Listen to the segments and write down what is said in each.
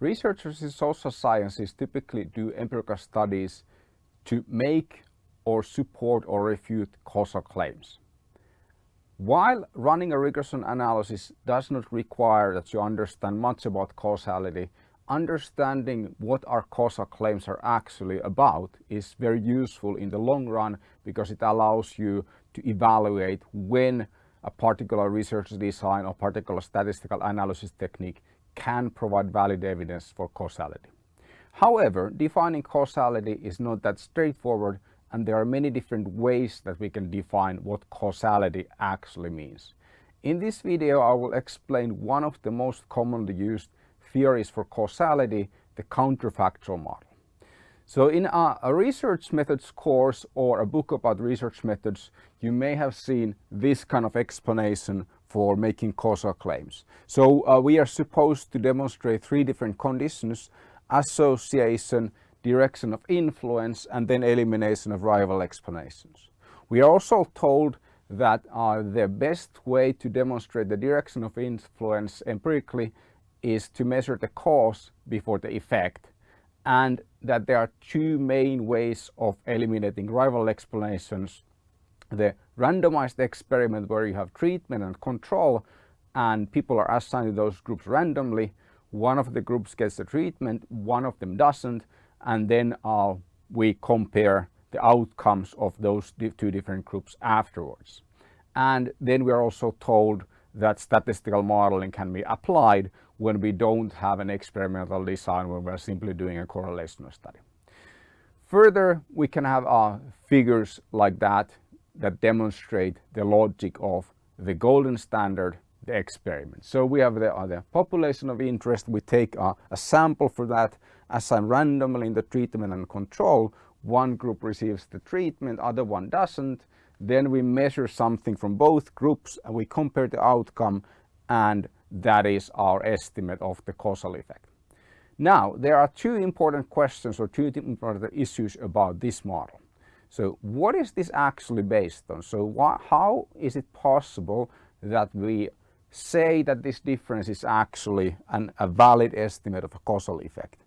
Researchers in social sciences typically do empirical studies to make or support or refute causal claims. While running a regression analysis does not require that you understand much about causality, understanding what our causal claims are actually about is very useful in the long run because it allows you to evaluate when a particular research design or particular statistical analysis technique can provide valid evidence for causality. However, defining causality is not that straightforward and there are many different ways that we can define what causality actually means. In this video I will explain one of the most commonly used theories for causality, the counterfactual model. So in a, a, research methods course or a book about research methods, you may have seen this kind of explanation for making causal claims. So uh, we are supposed to demonstrate three different conditions, association, direction of influence and then elimination of rival explanations. We are also told that uh, the best way to demonstrate the direction of influence empirically is to measure the cause before the effect and that there are two main ways of eliminating rival explanations. The randomized experiment where you have treatment and control and people are assigned to those groups randomly. One of the groups gets the treatment, one of them doesn't and then uh, we compare the outcomes of those two different groups afterwards. And then we are also told that statistical modeling can be applied when we don't have an experimental design when we're simply doing a correlational study. Further, we can have uh, figures like that that demonstrate the logic of the golden standard, the experiment. So we have the, uh, the population of interest, we take uh, a sample for that assign randomly in the treatment and control. One group receives the treatment, other one doesn't. Then we measure something from both groups and we compare the outcome and that is our estimate of the causal effect. Now, there are two important questions or two important issues about this model. So what is this actually based on? So how is it possible that we say that this difference is actually an, a valid estimate of a causal effect?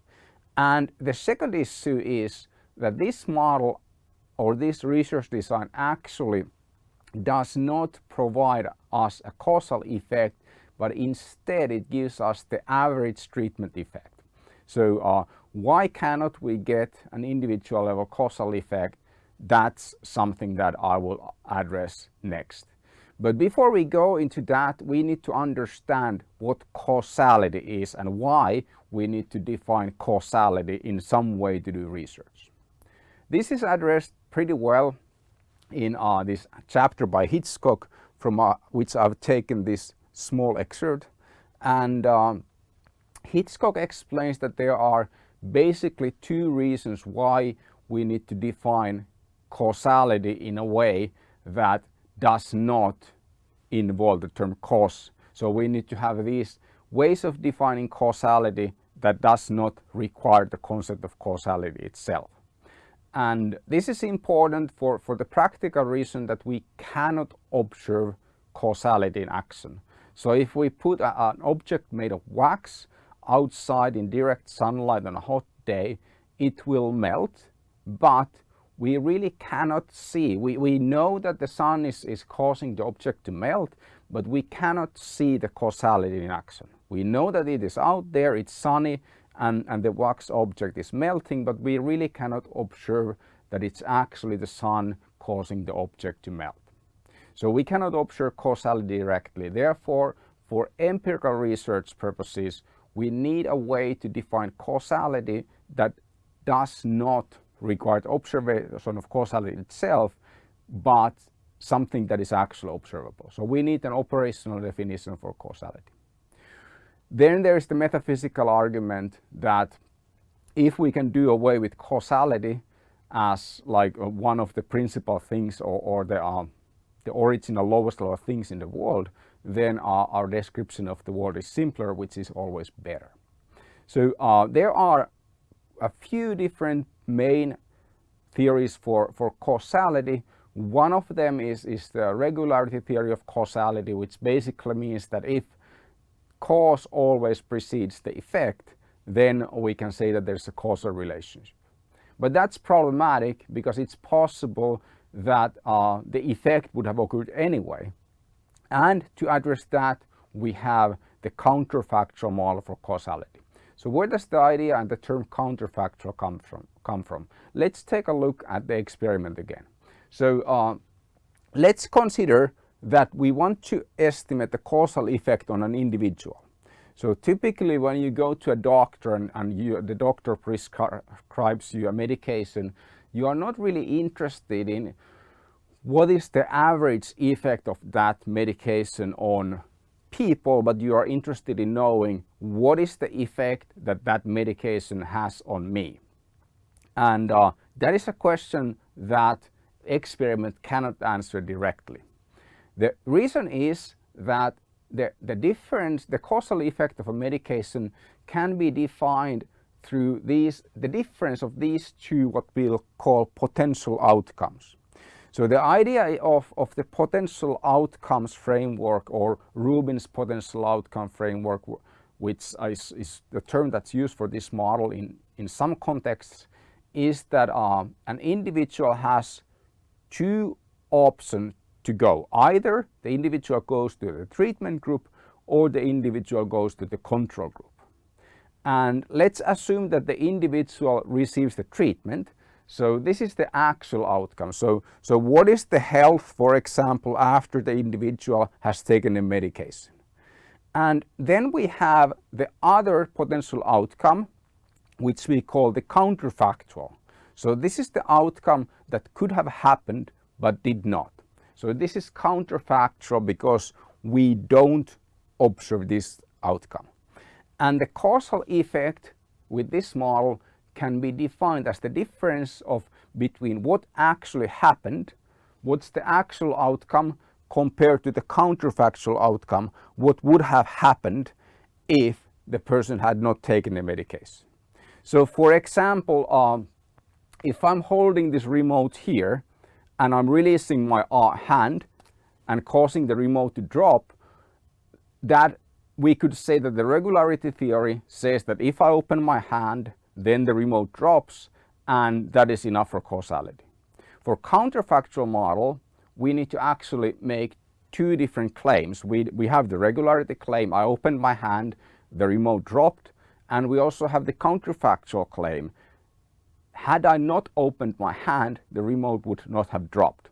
And the second issue is that this model or this research design actually does not provide us a causal effect, but instead it gives us the average treatment effect. So uh, why cannot we get an individual level causal effect? That's something that I will address next. But before we go into that, we need to understand what causality is and why we need to define causality in some way to do research. This is addressed pretty well in uh, this chapter by Hitchcock from uh, which I've taken this small excerpt and um, Hitchcock explains that there are basically two reasons why we need to define causality in a way that does not involve the term cause. So we need to have these ways of defining causality that does not require the concept of causality itself. And this is important for, for the practical reason that we cannot observe causality in action. So if we put a, an object made of wax outside in direct sunlight on a hot day, it will melt, but we really cannot see. We, we know that the sun is, is causing the object to melt, but we cannot see the causality in action. We know that it is out there, it's sunny, and, and the wax object is melting, but we really cannot observe that it's actually the sun causing the object to melt. So we cannot observe causality directly. Therefore, for empirical research purposes, we need a way to define causality that does not require observation of causality itself, but something that is actually observable. So we need an operational definition for causality. Then there is the metaphysical argument that if we can do away with causality as like uh, one of the principal things or, or the, uh, the original lowest level things in the world, then our, our, description of the world is simpler, which is always better. So uh, there are a few different main theories for, for causality. One of them is, is the regularity theory of causality, which basically means that if cause always precedes the effect, then we can say that there's a causal relationship. But that's problematic because it's possible that uh, the effect would have occurred anyway. And to address that, we have the counterfactual model for causality. So where does the idea and the term counterfactual come from? Come from? Let's take a look at the experiment again. So uh, let's consider that we want to estimate the causal effect on an individual. So typically when you go to a doctor and, and you, the doctor prescribes you a medication, you are not really interested in what is the average effect of that medication on people, but you are interested in knowing what is the effect that that medication has on me. And uh, that is a question that experiment cannot answer directly. The reason is that the, the difference, the causal effect of a medication can be defined through these, the difference of these two what we'll call potential outcomes. So the idea of, of the potential outcomes framework or Rubin's potential outcome framework, which is, is the term that's used for this model in, in some contexts, is that uh, an individual has two options to go. Either the individual goes to the treatment group or the individual goes to the control group. And let's assume that the individual receives the treatment. So this is the actual outcome. So, so what is the health, for example, after the individual has taken a medication? And then we have the other potential outcome, which we call the counterfactual. So this is the outcome that could have happened but did not. So this is counterfactual because we don't observe this outcome. And the causal effect with this model can be defined as the difference of between what actually happened, what's the actual outcome compared to the counterfactual outcome, what would have happened if the person had not taken the medication. So for example, um, if I'm holding this remote here and I'm releasing my uh, hand and causing the remote to drop, that we could say that the regularity theory says that if I open my hand, then the remote drops and that is enough for causality. For counterfactual model, we need to actually make two different claims. We, we have the regularity claim, I opened my hand, the remote dropped, and we also have the counterfactual claim had I not opened my hand, the remote would not have dropped.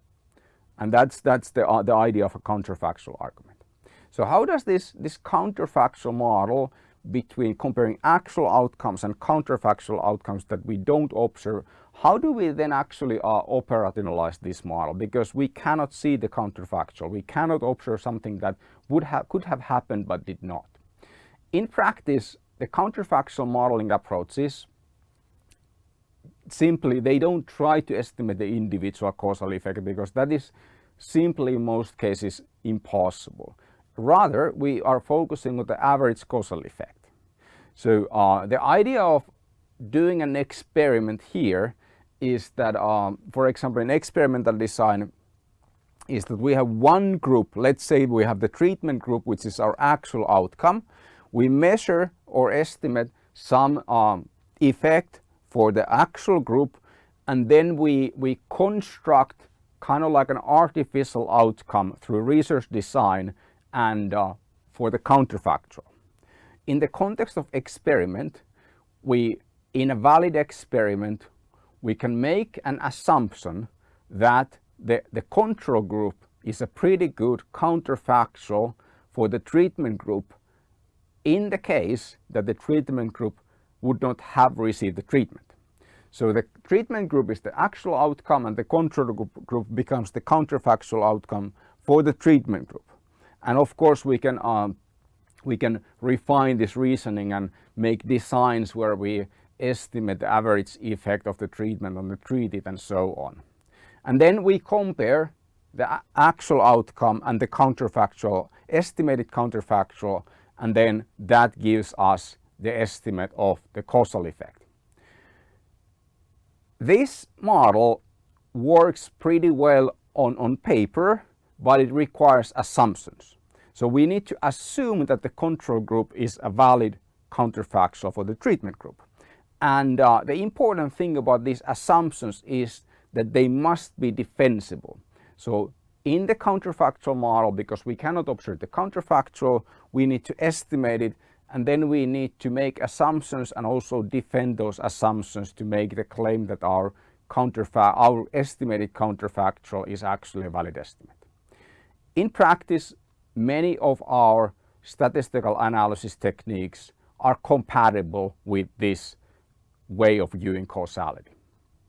And that's, that's the, uh, the idea of a counterfactual argument. So how does this, this counterfactual model between comparing actual outcomes and counterfactual outcomes that we don't observe, how do we then actually uh, operationalize this model? Because we cannot see the counterfactual. We cannot observe something that would have, could have happened but did not. In practice, the counterfactual modeling approaches simply they don't try to estimate the individual causal effect because that is simply in most cases impossible. Rather, we are focusing on the average causal effect. So uh, the idea of doing an experiment here is that, um, for example, in experimental design is that we have one group, let's say we have the treatment group, which is our actual outcome. We measure or estimate some um, effect for the actual group and then we, we construct kind of like an artificial outcome through research design and uh, for the counterfactual. In the context of experiment, we, in a valid experiment, we can make an assumption that the, the control group is a pretty good counterfactual for the treatment group in the case that the treatment group would not have received the treatment. So the treatment group is the actual outcome and the control group, group becomes the counterfactual outcome for the treatment group. And of course we can, um, we can refine this reasoning and make designs where we estimate the average effect of the treatment on the treated and so on. And then we compare the actual outcome and the counterfactual, estimated counterfactual, and then that gives us the estimate of the causal effect. This model works pretty well on, on paper, but it requires assumptions. So we need to assume that the control group is a valid counterfactual for the treatment group. And uh, the important thing about these assumptions is that they must be defensible. So in the counterfactual model, because we cannot observe the counterfactual, we need to estimate it and then we need to make assumptions and also defend those assumptions to make the claim that our our estimated counterfactual is actually a valid estimate. In practice, many of our statistical analysis techniques are compatible with this way of viewing causality.